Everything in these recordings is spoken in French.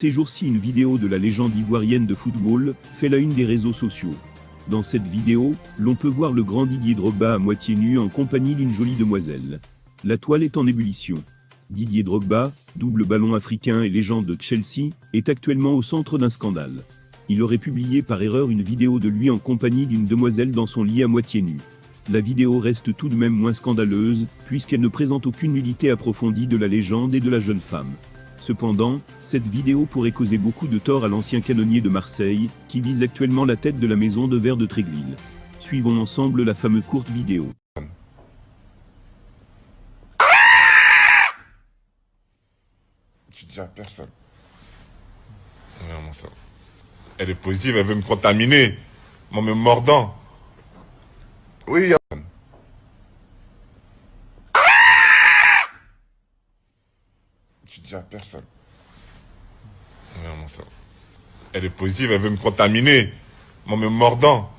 Ces jours-ci, une vidéo de la légende ivoirienne de football fait la une des réseaux sociaux. Dans cette vidéo, l'on peut voir le grand Didier Drogba à moitié nu en compagnie d'une jolie demoiselle. La toile est en ébullition. Didier Drogba, double ballon africain et légende de Chelsea, est actuellement au centre d'un scandale. Il aurait publié par erreur une vidéo de lui en compagnie d'une demoiselle dans son lit à moitié nu. La vidéo reste tout de même moins scandaleuse, puisqu'elle ne présente aucune nudité approfondie de la légende et de la jeune femme. Cependant, cette vidéo pourrait causer beaucoup de tort à l'ancien canonnier de Marseille, qui vise actuellement la tête de la maison de verre de Trégueville. Suivons ensemble la fameuse courte vidéo. Tu dis à personne. Elle est positive, elle veut me contaminer. Moi, me mordant. Oui, Tu dis à personne. Vraiment ça. Elle est positive, elle veut me contaminer. Moi, me mordant.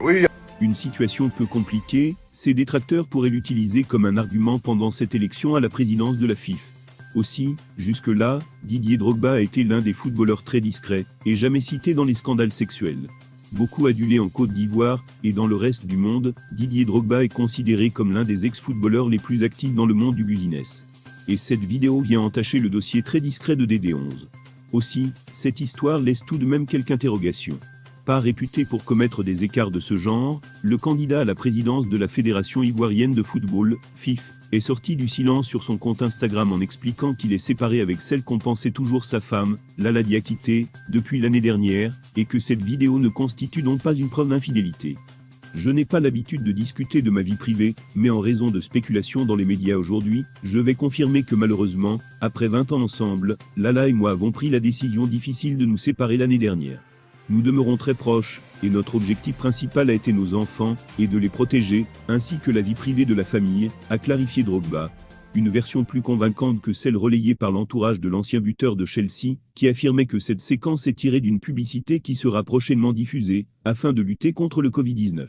Oui. Une situation peu compliquée, ses détracteurs pourraient l'utiliser comme un argument pendant cette élection à la présidence de la FIF. Aussi, jusque-là, Didier Drogba a été l'un des footballeurs très discrets, et jamais cité dans les scandales sexuels. Beaucoup adulé en Côte d'Ivoire, et dans le reste du monde, Didier Drogba est considéré comme l'un des ex-footballeurs les plus actifs dans le monde du business et cette vidéo vient entacher le dossier très discret de DD11. Aussi, cette histoire laisse tout de même quelques interrogations. Pas réputé pour commettre des écarts de ce genre, le candidat à la présidence de la Fédération ivoirienne de football, FIF, est sorti du silence sur son compte Instagram en expliquant qu'il est séparé avec celle qu'on pensait toujours sa femme, Lala Diakité, depuis l'année dernière, et que cette vidéo ne constitue donc pas une preuve d'infidélité. Je n'ai pas l'habitude de discuter de ma vie privée, mais en raison de spéculations dans les médias aujourd'hui, je vais confirmer que malheureusement, après 20 ans ensemble, Lala et moi avons pris la décision difficile de nous séparer l'année dernière. Nous demeurons très proches, et notre objectif principal a été nos enfants, et de les protéger, ainsi que la vie privée de la famille, a clarifié Drogba, une version plus convaincante que celle relayée par l'entourage de l'ancien buteur de Chelsea, qui affirmait que cette séquence est tirée d'une publicité qui sera prochainement diffusée, afin de lutter contre le Covid-19.